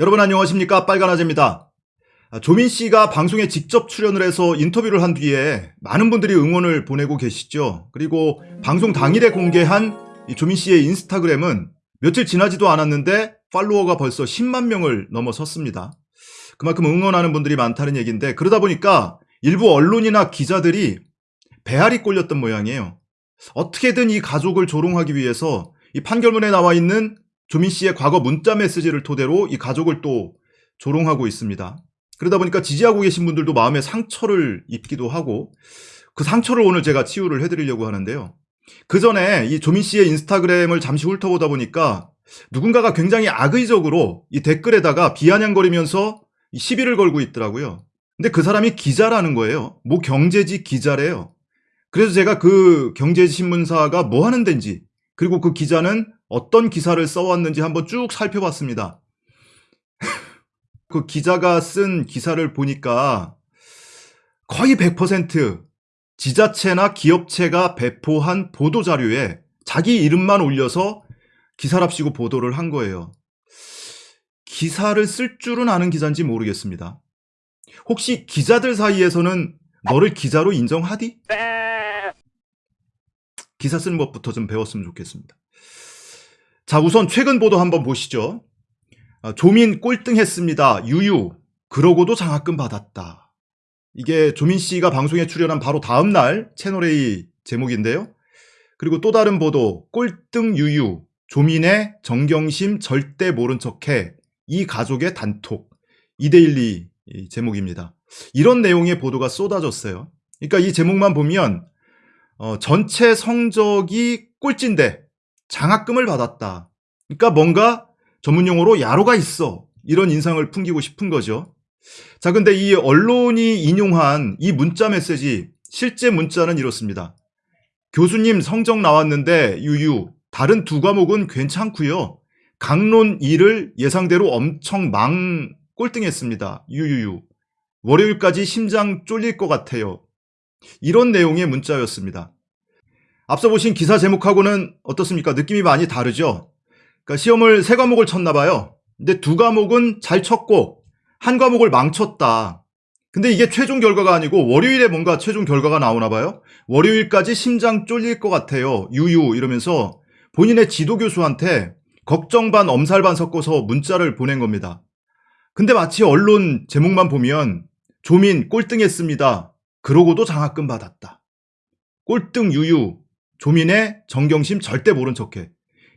여러분 안녕하십니까 빨간아재입니다. 아, 조민 씨가 방송에 직접 출연을 해서 인터뷰를 한 뒤에 많은 분들이 응원을 보내고 계시죠. 그리고 방송 당일에 공개한 이 조민 씨의 인스타그램은 며칠 지나지도 않았는데 팔로워가 벌써 10만 명을 넘어섰습니다. 그만큼 응원하는 분들이 많다는 얘기인데 그러다 보니까 일부 언론이나 기자들이 배알이 꼴렸던 모양이에요. 어떻게든 이 가족을 조롱하기 위해서 이 판결문에 나와 있는 조민 씨의 과거 문자 메시지를 토대로 이 가족을 또 조롱하고 있습니다. 그러다 보니까 지지하고 계신 분들도 마음에 상처를 입기도 하고 그 상처를 오늘 제가 치유를 해드리려고 하는데요. 그 전에 이 조민 씨의 인스타그램을 잠시 훑어보다 보니까 누군가가 굉장히 악의적으로 이 댓글에다가 비아냥거리면서 시비를 걸고 있더라고요. 근데 그 사람이 기자라는 거예요. 뭐 경제지 기자래요. 그래서 제가 그 경제신문사가 뭐 하는 데인지 그리고 그 기자는 어떤 기사를 써왔는지 한번 쭉 살펴봤습니다. 그 기자가 쓴 기사를 보니까 거의 100% 지자체나 기업체가 배포한 보도자료에 자기 이름만 올려서 기사랍시고 보도를 한 거예요. 기사를 쓸 줄은 아는 기자인지 모르겠습니다. 혹시 기자들 사이에서는 너를 기자로 인정하디? 기사 쓰는 것부터 좀 배웠으면 좋겠습니다. 자, 우선 최근 보도 한번 보시죠. 아, 조민 꼴등했습니다. 유유. 그러고도 장학금 받았다. 이게 조민 씨가 방송에 출연한 바로 다음 날 채널A 제목인데요. 그리고 또 다른 보도 꼴등 유유. 조민의 정경심 절대 모른 척해. 이 가족의 단톡. 이데일리 제목입니다. 이런 내용의 보도가 쏟아졌어요. 그러니까 이 제목만 보면 어, 전체 성적이 꼴찌인데 장학금을 받았다. 그러니까 뭔가 전문용어로 야로가 있어. 이런 인상을 풍기고 싶은 거죠. 자, 근데 이 언론이 인용한 이 문자 메시지, 실제 문자는 이렇습니다. 교수님 성적 나왔는데 유유, 다른 두 과목은 괜찮고요. 강론 2를 예상대로 엄청 망 꼴등했습니다. 유유유. 월요일까지 심장 쫄릴 것 같아요. 이런 내용의 문자였습니다. 앞서 보신 기사 제목하고는 어떻습니까? 느낌이 많이 다르죠? 그러니까 시험을 세 과목을 쳤나 봐요. 근데 두 과목은 잘 쳤고 한 과목을 망쳤다. 근데 이게 최종 결과가 아니고 월요일에 뭔가 최종 결과가 나오나 봐요. 월요일까지 심장 쫄릴 것 같아요. 유유 이러면서 본인의 지도 교수한테 걱정 반 엄살 반 섞어서 문자를 보낸 겁니다. 근데 마치 언론 제목만 보면 조민 꼴등했습니다. 그러고도 장학금 받았다. 꼴등 유유, 조민의 정경심 절대 모른 척해.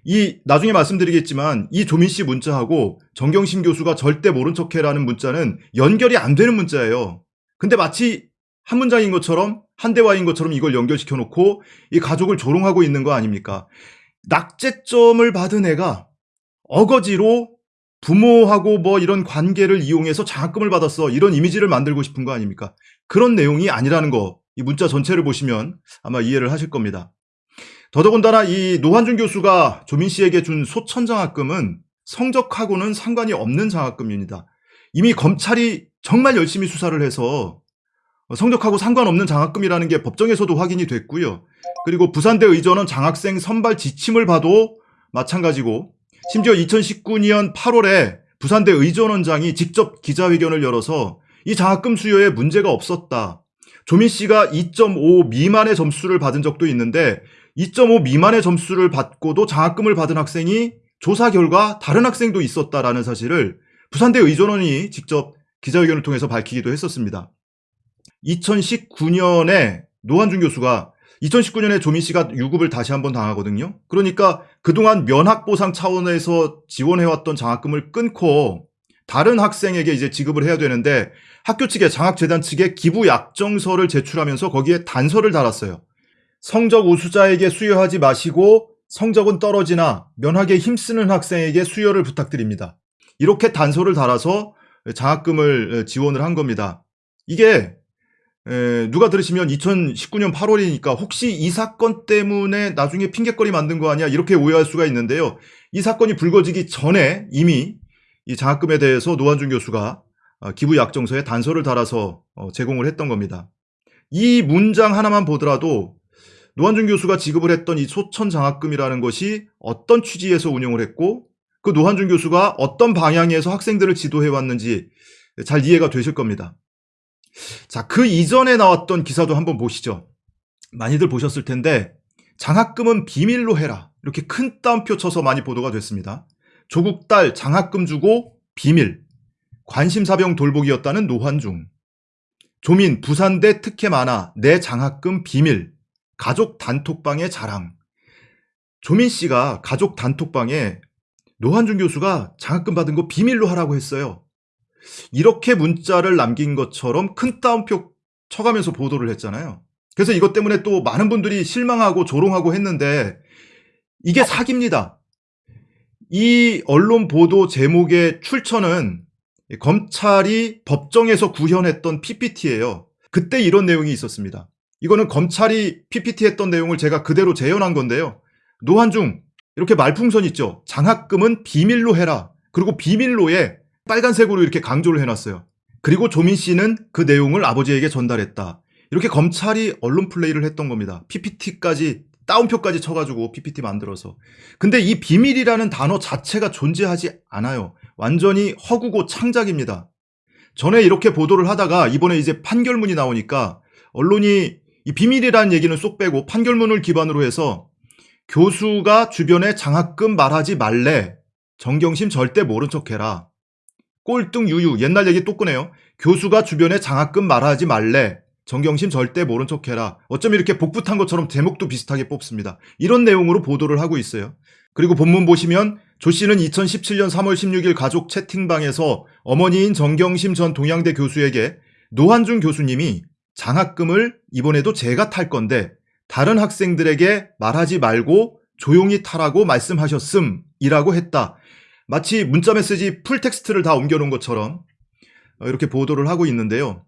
이 나중에 말씀드리겠지만 이 조민 씨 문자하고 정경심 교수가 절대 모른 척해라는 문자는 연결이 안 되는 문자예요. 근데 마치 한 문장인 것처럼 한 대화인 것처럼 이걸 연결시켜 놓고 이 가족을 조롱하고 있는 거 아닙니까? 낙제점을 받은 애가 어거지로 부모하고 뭐 이런 관계를 이용해서 장학금을 받았어. 이런 이미지를 만들고 싶은 거 아닙니까? 그런 내용이 아니라는 거. 이 문자 전체를 보시면 아마 이해를 하실 겁니다. 더더군다나 이 노한준 교수가 조민 씨에게 준 소천 장학금은 성적하고는 상관이 없는 장학금입니다. 이미 검찰이 정말 열심히 수사를 해서 성적하고 상관없는 장학금이라는 게 법정에서도 확인이 됐고요. 그리고 부산대 의전원 장학생 선발 지침을 봐도 마찬가지고 심지어 2019년 8월에 부산대 의전원장이 직접 기자회견을 열어서 이 장학금 수요에 문제가 없었다. 조민 씨가 2.5 미만의 점수를 받은 적도 있는데 2.5 미만의 점수를 받고도 장학금을 받은 학생이 조사 결과 다른 학생도 있었다라는 사실을 부산대 의전원이 직접 기자회견을 통해서 밝히기도 했었습니다. 2019년에 노한준 교수가 2019년에 조민 씨가 유급을 다시 한번 당하거든요. 그러니까 그동안 면학보상 차원에서 지원해왔던 장학금을 끊고 다른 학생에게 이제 지급을 해야 되는데 학교 측에 장학재단 측에 기부 약정서를 제출하면서 거기에 단서를 달았어요. 성적 우수자에게 수여하지 마시고 성적은 떨어지나 면학에 힘쓰는 학생에게 수여를 부탁드립니다. 이렇게 단서를 달아서 장학금을 지원을 한 겁니다. 이게 누가 들으시면 2019년 8월이니까 혹시 이 사건 때문에 나중에 핑계거리 만든 거 아니야 이렇게 오해할 수가 있는데요. 이 사건이 불거지기 전에 이미 이 장학금에 대해서 노환중 교수가 어, 기부 약정서에 단서를 달아서 어, 제공을 했던 겁니다. 이 문장 하나만 보더라도 노환중 교수가 지급을 했던 이 소천 장학금이라는 것이 어떤 취지에서 운영을 했고 그 노한준 교수가 어떤 방향에서 학생들을 지도해 왔는지 잘 이해가 되실 겁니다. 자, 그 이전에 나왔던 기사도 한번 보시죠. 많이들 보셨을 텐데 장학금은 비밀로 해라. 이렇게 큰 따옴표 쳐서 많이 보도가 됐습니다. 조국 딸 장학금 주고 비밀. 관심사병 돌보기였다는 노환중. 조민 부산대 특혜 많아 내 장학금 비밀. 가족 단톡방의 자랑. 조민 씨가 가족 단톡방에 노한중 교수가 장학금 받은 거 비밀로 하라고 했어요. 이렇게 문자를 남긴 것처럼 큰 따옴표 쳐가면서 보도를 했잖아요. 그래서 이것 때문에 또 많은 분들이 실망하고 조롱하고 했는데 이게 사기입니다. 이 언론 보도 제목의 출처는 검찰이 법정에서 구현했던 PPT예요. 그때 이런 내용이 있었습니다. 이거는 검찰이 PPT 했던 내용을 제가 그대로 재현한 건데요. 노한중 이렇게 말풍선 있죠. 장학금은 비밀로 해라. 그리고 비밀로에 빨간색으로 이렇게 강조를 해놨어요. 그리고 조민 씨는 그 내용을 아버지에게 전달했다. 이렇게 검찰이 언론 플레이를 했던 겁니다. PPT까지 따옴표까지 쳐가지고 PPT 만들어서. 근데 이 비밀이라는 단어 자체가 존재하지 않아요. 완전히 허구고 창작입니다. 전에 이렇게 보도를 하다가 이번에 이제 판결문이 나오니까 언론이 이 비밀이라는 얘기는 쏙 빼고 판결문을 기반으로 해서 교수가 주변에 장학금 말하지 말래. 정경심 절대 모른 척해라. 꼴등 유유 옛날 얘기 또 꺼내요. 교수가 주변에 장학금 말하지 말래. 정경심 절대 모른 척해라. 어쩜 이렇게 복붙한 것처럼 제목도 비슷하게 뽑습니다. 이런 내용으로 보도를 하고 있어요. 그리고 본문 보시면 조 씨는 2017년 3월 16일 가족 채팅방에서 어머니인 정경심 전 동양대 교수에게 노환중 교수님이 장학금을 이번에도 제가 탈 건데 다른 학생들에게 말하지 말고 조용히 타라고 말씀하셨음이라고 했다. 마치 문자 메시지 full text를 다 옮겨놓은 것처럼 이렇게 보도를 하고 있는데요.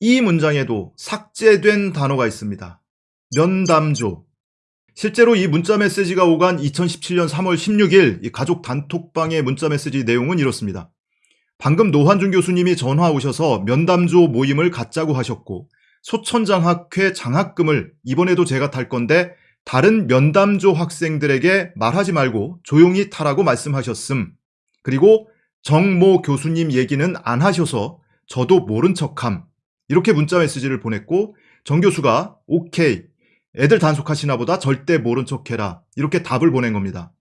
이 문장에도 삭제된 단어가 있습니다. 면담조. 실제로 이 문자 메시지가 오간 2017년 3월 16일 가족 단톡방의 문자 메시지 내용은 이렇습니다. 방금 노환준 교수님이 전화 오셔서 면담조 모임을 갖자고 하셨고 소천장학회 장학금을 이번에도 제가 탈 건데 다른 면담조 학생들에게 말하지 말고 조용히 타라고 말씀하셨음. 그리고 정모 교수님 얘기는 안 하셔서 저도 모른 척함. 이렇게 문자 메시지를 보냈고 정 교수가 오케이 애들 단속하시나 보다 절대 모른 척해라 이렇게 답을 보낸 겁니다.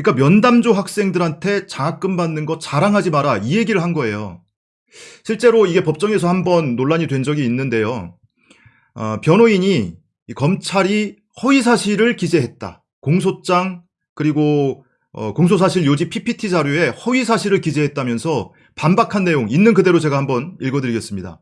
그러니까 면담조 학생들한테 장학금 받는 거 자랑하지 마라 이 얘기를 한 거예요. 실제로 이게 법정에서 한번 논란이 된 적이 있는데요. 어, 변호인이 검찰이 허위 사실을 기재했다. 공소장 그리고 어, 공소사실 요지 PPT 자료에 허위 사실을 기재했다면서 반박한 내용 있는 그대로 제가 한번 읽어드리겠습니다.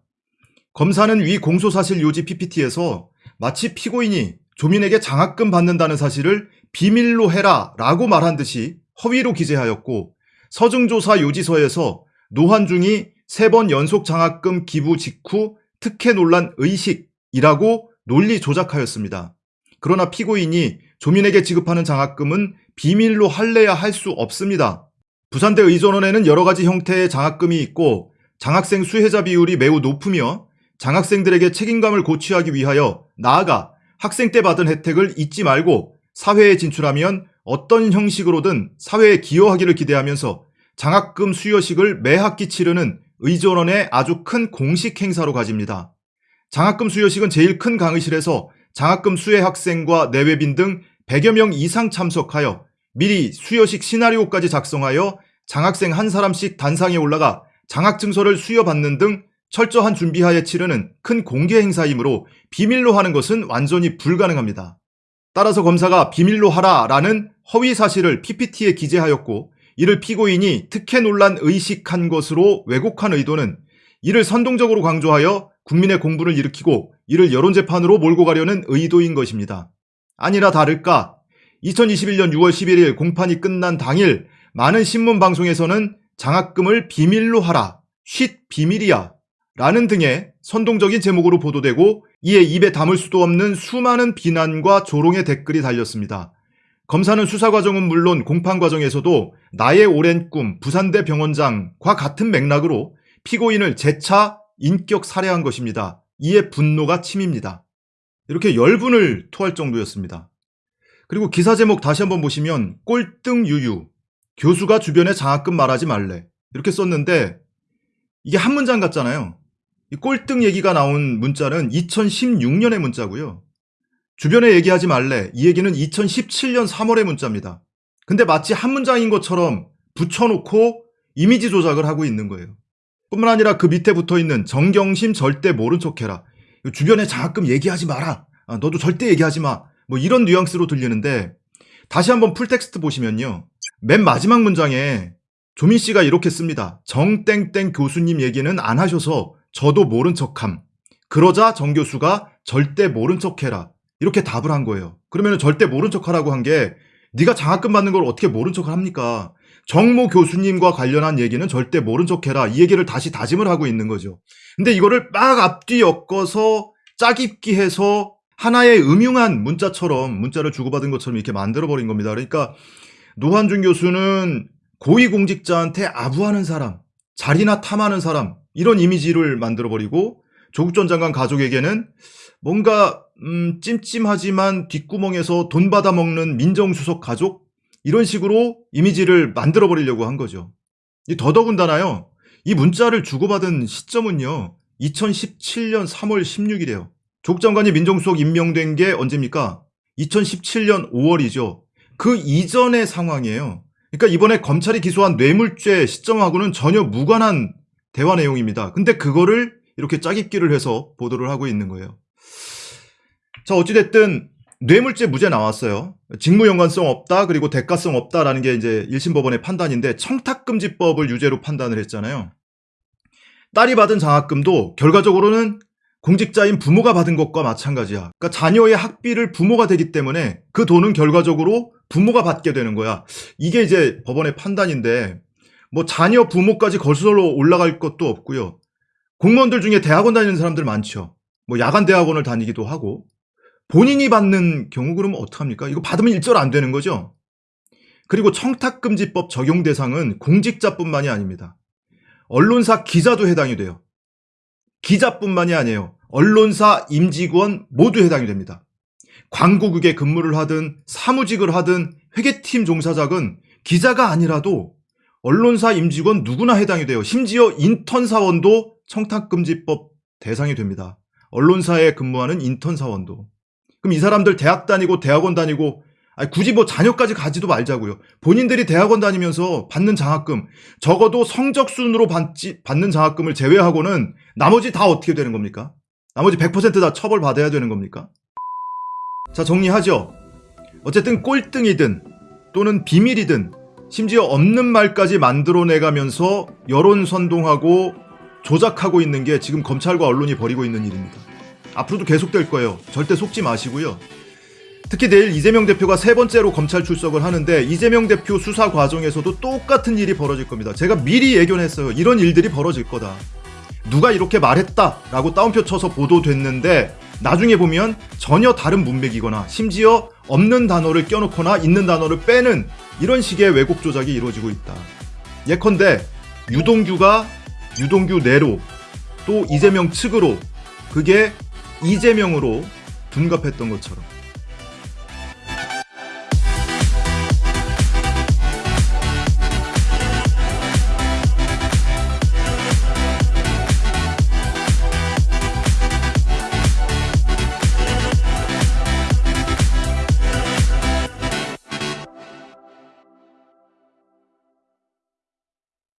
검사는 위 공소사실 요지 PPT에서 마치 피고인이 조민에게 장학금 받는다는 사실을 비밀로 해라 라고 말한 듯이 허위로 기재하였고 서증조사 요지서에서 노한중이 세 번 연속 장학금 기부 직후 특혜 논란 의식이라고 논리 조작하였습니다. 그러나 피고인이 조민에게 지급하는 장학금은 비밀로 할래야 할 수 없습니다. 부산대 의전원에는 여러 가지 형태의 장학금이 있고 장학생 수혜자 비율이 매우 높으며 장학생들에게 책임감을 고취하기 위하여 나아가 학생 때 받은 혜택을 잊지 말고 사회에 진출하면 어떤 형식으로든 사회에 기여하기를 기대하면서 장학금 수여식을 매 학기 치르는 의전원의 아주 큰 공식 행사로 가집니다. 장학금 수여식은 제일 큰 강의실에서 장학금 수혜 학생과 내외빈 등 100여 명 이상 참석하여 미리 수여식 시나리오까지 작성하여 장학생 한 사람씩 단상에 올라가 장학증서를 수여받는 등 철저한 준비하에 치르는 큰 공개 행사이므로 비밀로 하는 것은 완전히 불가능합니다. 따라서 검사가 비밀로 하라라는 허위 사실을 PPT에 기재하였고 이를 피고인이 특혜 논란 의식한 것으로 왜곡한 의도는 이를 선동적으로 강조하여 국민의 공분을 일으키고 이를 여론재판으로 몰고 가려는 의도인 것입니다. 아니라 다를까 2021년 6월 11일 공판이 끝난 당일 많은 신문 방송에서는 장학금을 비밀로 하라, 쉿 비밀이야 라는 등의 선동적인 제목으로 보도되고 이에 입에 담을 수도 없는 수많은 비난과 조롱의 댓글이 달렸습니다. 검사는 수사 과정은 물론 공판 과정에서도 나의 오랜 꿈 부산대 병원장과 같은 맥락으로 피고인을 재차 인격 살해한 것입니다. 이에 분노가 침입니다. 이렇게 열분을 토할 정도였습니다. 그리고 기사 제목 다시 한번 보시면 꼴등 유유 교수가 주변에 장학금 말하지 말래. 이렇게 썼는데 이게 한 문장 같잖아요. 이 꼴등 얘기가 나온 문자는 2016년의 문자고요. 주변에 얘기하지 말래. 이 얘기는 2017년 3월의 문자입니다. 근데 마치 한 문장인 것처럼 붙여놓고 이미지 조작을 하고 있는 거예요. 뿐만 아니라 그 밑에 붙어 있는 정경심 절대 모른 척해라. 주변에 장학금 얘기하지 마라. 아, 너도 절대 얘기하지 마. 뭐 이런 뉘앙스로 들리는데 다시 한번 full text 보시면요. 맨 마지막 문장에 조민 씨가 이렇게 씁니다. 정땡땡 교수님 얘기는 안 하셔서 저도 모른 척함. 그러자 정 교수가 절대 모른 척해라. 이렇게 답을 한 거예요. 그러면 절대 모른 척하라고 한 게 네가 장학금 받는 걸 어떻게 모른 척을 합니까? 정모 교수님과 관련한 얘기는 절대 모른 척해라. 이 얘기를 다시 다짐을 하고 있는 거죠. 근데 이거를 막 앞뒤 엮어서 짜깁기 해서 하나의 음흉한 문자처럼 문자를 주고받은 것처럼 이렇게 만들어버린 겁니다. 그러니까 노한준 교수는 고위공직자한테 아부하는 사람, 자리나 탐하는 사람 이런 이미지를 만들어버리고 조국 전 장관 가족에게는 뭔가 음, 찜찜하지만 뒷구멍에서 돈 받아먹는 민정수석 가족 이런 식으로 이미지를 만들어버리려고 한 거죠. 이 더더군다나요. 이 문자를 주고받은 시점은요. 2017년 3월 16일이에요. 조국 장관이 민정수석 임명된 게 언제입니까? 2017년 5월이죠. 그 이전의 상황이에요. 그러니까 이번에 검찰이 기소한 뇌물죄 시점하고는 전혀 무관한 대화 내용입니다. 근데 그거를 이렇게 짜깁기를 해서 보도를 하고 있는 거예요. 자, 어찌됐든 뇌물죄 무죄 나왔어요. 직무 연관성 없다, 그리고 대가성 없다라는 게 이제 1심 법원의 판단인데 청탁금지법을 유죄로 판단을 했잖아요. 딸이 받은 장학금도 결과적으로는 공직자인 부모가 받은 것과 마찬가지야. 그러니까 자녀의 학비를 부모가 되기 때문에 그 돈은 결과적으로 부모가 받게 되는 거야. 이게 이제 법원의 판단인데 뭐 자녀 부모까지 거슬러 올라갈 것도 없고요. 공무원들 중에 대학원 다니는 사람들 많죠. 뭐 야간 대학원을 다니기도 하고 본인이 받는 경우 그러면 어떡합니까? 이거 받으면 일절 안 되는 거죠. 그리고 청탁금지법 적용 대상은 공직자뿐만이 아닙니다. 언론사 기자도 해당이 돼요. 기자뿐만이 아니에요. 언론사 임직원 모두 해당이 됩니다. 광고국에 근무를 하든 사무직을 하든 회계팀 종사자건 기자가 아니라도 언론사 임직원 누구나 해당이 돼요. 심지어 인턴 사원도 청탁금지법 대상이 됩니다. 언론사에 근무하는 인턴 사원도. 그럼 이 사람들 대학 다니고 대학원 다니고 아니, 굳이 뭐 자녀까지 가지도 말자고요. 본인들이 대학원 다니면서 받는 장학금 적어도 성적 순으로 받지, 받는 장학금을 제외하고는 나머지 다 어떻게 되는 겁니까? 나머지 100%다 처벌 받아야 되는 겁니까? 자 정리하죠. 어쨌든 꼴등이든 또는 비밀이든 심지어 없는 말까지 만들어내가면서 여론 선동하고 조작하고 있는 게 지금 검찰과 언론이 벌이고 있는 일입니다. 앞으로도 계속될 거예요. 절대 속지 마시고요. 특히 내일 이재명 대표가 세 번째로 검찰 출석을 하는데 이재명 대표 수사 과정에서도 똑같은 일이 벌어질 겁니다. 제가 미리 예견했어요. 이런 일들이 벌어질 거다. 누가 이렇게 말했다라고 따옴표 쳐서 보도됐는데 나중에 보면 전혀 다른 문맥이거나 심지어 없는 단어를 껴놓거나 있는 단어를 빼는 이런 식의 왜곡 조작이 이루어지고 있다. 예컨대 유동규가 유동규 내로 또 이재명 측으로 그게 이재명으로 둔갑했던 것처럼